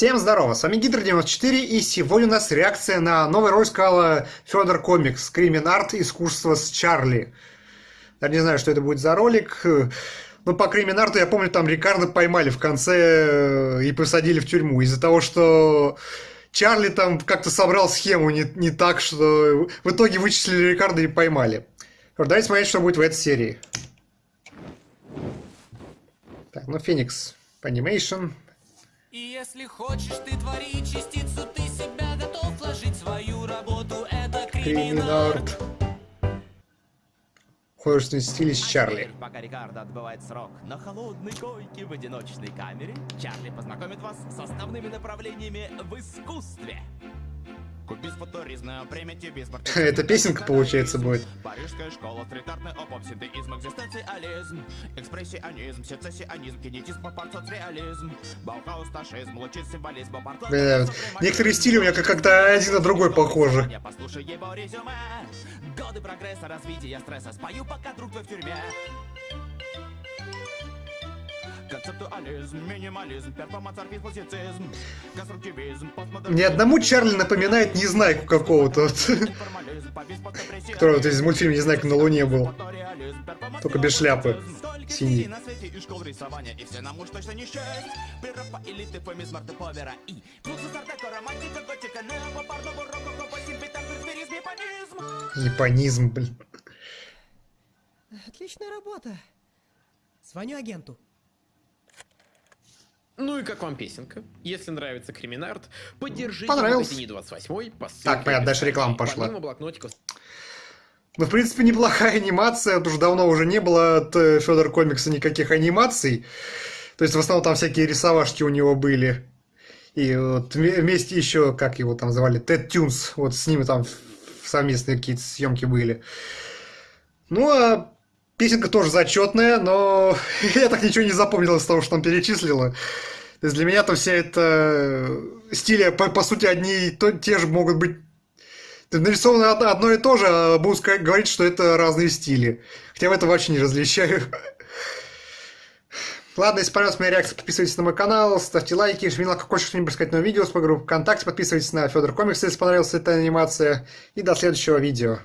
Всем здорово, с вами Гидр94, и сегодня у нас реакция на новый ролик сказала Федор Комикс, Кримен Арт, искусство с Чарли. Я не знаю, что это будет за ролик, но по Кримен Арту я помню, там Рикардо поймали в конце э, и посадили в тюрьму из-за того, что Чарли там как-то собрал схему не, не так, что в итоге вычислили Рикардо и поймали. Давайте смотреть, что будет в этой серии. Так, ну Феникс, Animation, и если хочешь ты твори частицу, ты себя готов вложить свою работу, это криминарт. В художественном стиле с Чарли. Пока Рикардо отбывает срок на холодной койке в одиночной камере, Чарли познакомит вас с основными направлениями в искусстве. Это песенка, получается, будет. Парижская школа, стрит-артный опоп, синтеизм, экзистенциализм, экспрессионизм, сецессионизм, кинетизм, реализм, баухаус, ташизм, лучит символизм, Бля, некоторые стили у меня как когда один на другой похожи. Послушай его резюме, годы прогресса, развития, стресса, спою, пока друг твой в тюрьме. Концептуализм, минимализм, перформансорфизм, классицизм, конструктивизм, Ни одному Чарли напоминает Незнайку какого-то, который вот из мультфильма Незнайка на Луне был. Только без шляпы. Синий. Японизм, блин. Отличная работа. Звоню агенту. Ну и как вам песенка? Если нравится Криминарт, поддержите Понравился. магазине 28 по Так, понятно, дальше реклама пошла. Помимо блокнотиков... Ну, в принципе, неплохая анимация. Потому что давно уже не было от э, Федор Комикса никаких анимаций. То есть, в основном, там всякие рисовашки у него были. И вот вместе еще, как его там звали, Тед Тюнс. Вот с ними там совместные какие-то съемки были. Ну, а Песенка тоже зачетная, но я так ничего не запомнил из того, что там перечислила. То есть для меня там вся эта э, стиля, по, по сути, одни и то, те же могут быть нарисовано одно и то же, а буду сказать, говорить, что это разные стили. Хотя в этом вообще не различаю. Ладно, если понравилась моя реакция, подписывайтесь на мой канал, ставьте лайки, жмите на колокольчик, что-нибудь сказать новое видео с по группе ВКонтакте, подписывайтесь на Федор Комикс, если понравилась эта анимация. И до следующего видео.